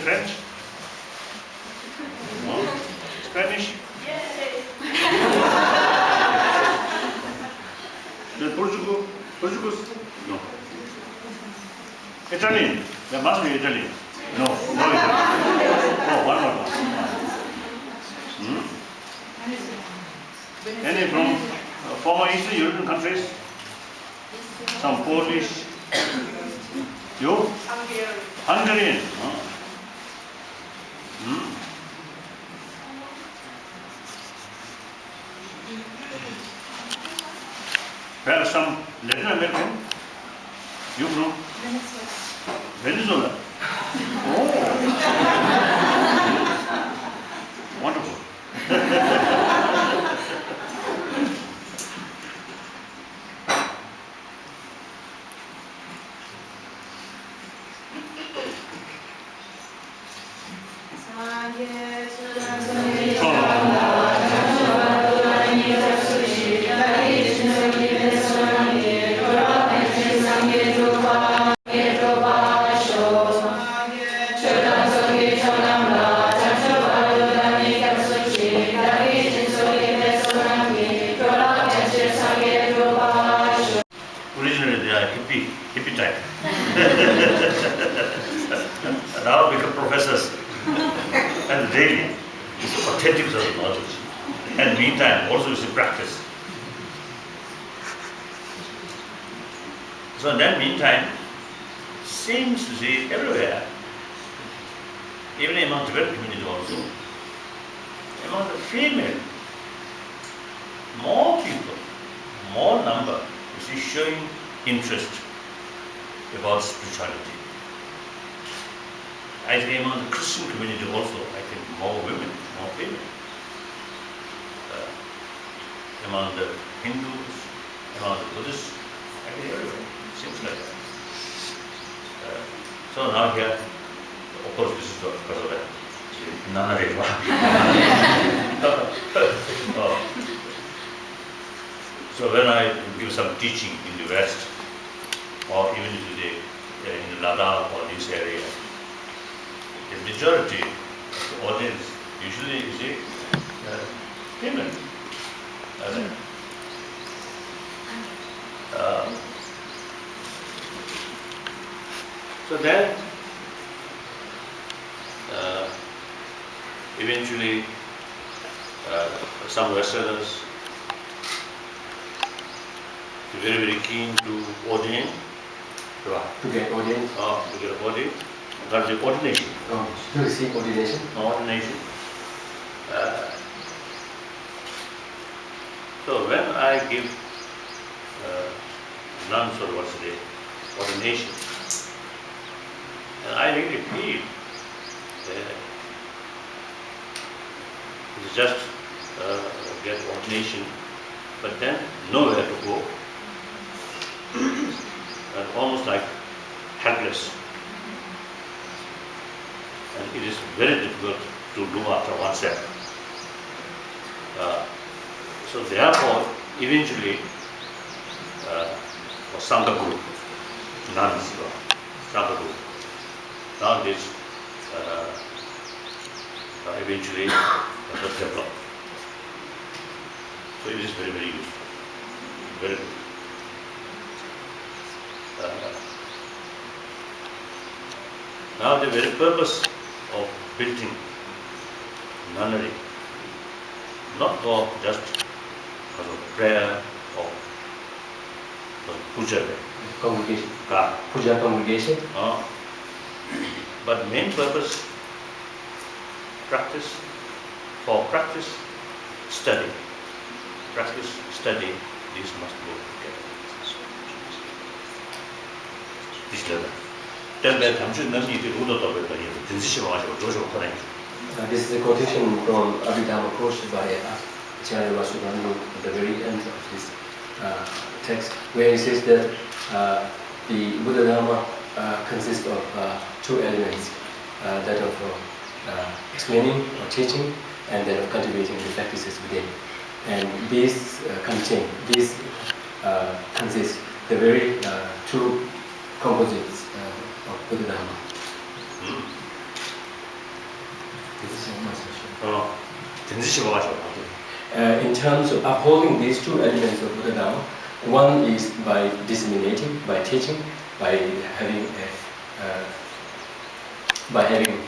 speak French? No? Spanish? Yes. Portugal? Portugal? No. Italian? There must be Italian. No, no Italian. Oh, one more. Hmm? Any from uh, former Eastern European countries? Some Polish? you? Hungarian. Hungarian. Huh? Perhaps some Latin American? You from? Venezuela. Oh. Wonderful. Originally And meantime, also it's a practice. So in that meantime, seems to be everywhere, even among the Tibetan community also, among the female, more people, more number, see, showing interest about spirituality. I think among the Christian community also, I think more women, more female. Among the Hindus, among the Buddhists, I think everywhere, seems like that. Uh, so now here, of course, this is because of that. None of it. Oh. So when I give some teaching in the West, or even the, uh, in Ladakh or this area, the majority of the audience usually is a uh, women. Uh, so then, uh, eventually, uh, some Westerners very very keen to ordain, to, to get audience, to get ordain, got the ordination, um, to receive ordination. ordination. Uh, so when I give uh, nuns or what's the ordination, and I really feel it's just uh, get ordination, but then nowhere to go, and almost like helpless. And it is very difficult to do after oneself. Uh, so therefore, eventually, uh, for Sangha group, nuns, uh, Sangha group, now this uh, uh, eventually was developed. So it is very, very useful, very good. Uh, now the very purpose of building nunnery, not for just 그런 prayer of the Congregation. Puja congregation. Uh, but main purpose, practice, for practice, study. Practice, study, This must go together. This level. Tebe uh, This is a quotation from Abhidharma Kosha Varieta. Acharya Vasubandhu at the very end of this uh, text, where he says that uh, the Buddha Dharma uh, consists of uh, two elements, uh, that of uh, uh, explaining or teaching, and then of cultivating the practices within. And these uh, contain, these uh, consist the very uh, two composites uh, of Buddha Dharma. 嗯， This is my suggestion. 哦，真是希望就。 Uh, in terms of upholding these two elements of Buddha Dharma, one is by disseminating, by teaching, by having a, uh, by having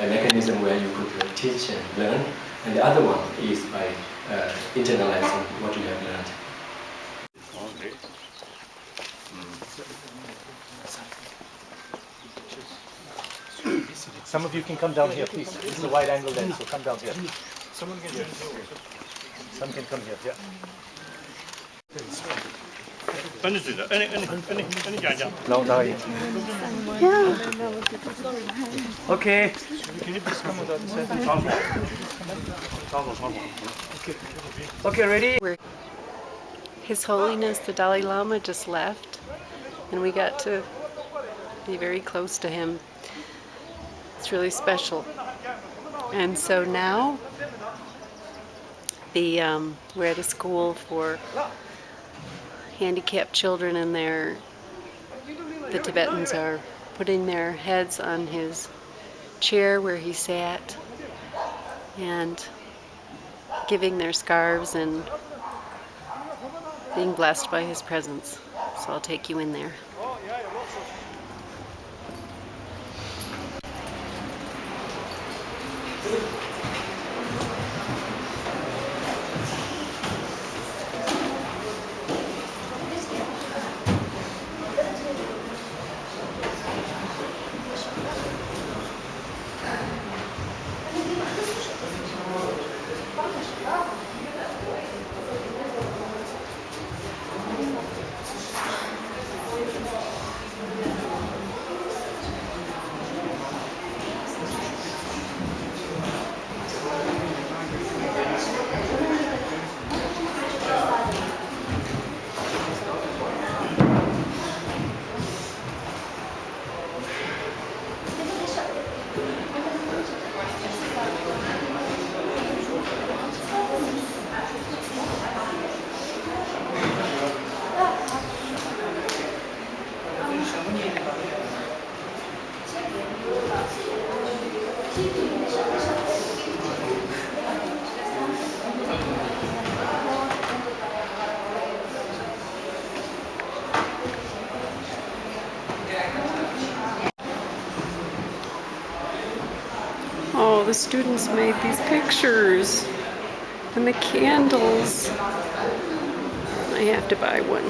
a mechanism where you could uh, teach and learn, and the other one is by uh, internalizing what you have learned. Okay. Some of you can come down here, please. This is a wide angle lens, so come down here. Some can come here, yeah. It? No, no. Yeah. Okay. Can you please come with? Okay, ready? His Holiness the Dalai Lama just left, and we got to be very close to him. It's really special. And so now the um, we're at a school for handicapped children, and they're the Tibetans are putting their heads on his chair where he sat, and giving their scarves and being blessed by his presence. So I'll take you in there. Oh, the students made these pictures and the candles. I have to buy one.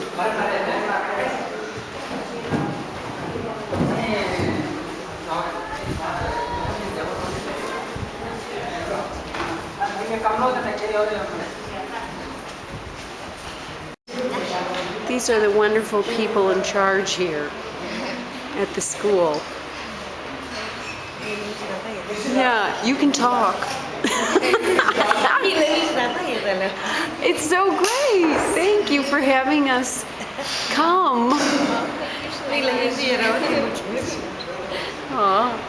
These are the wonderful people in charge here at the school. Yeah, you can talk. It's so great. Thank you for having us come. Aw.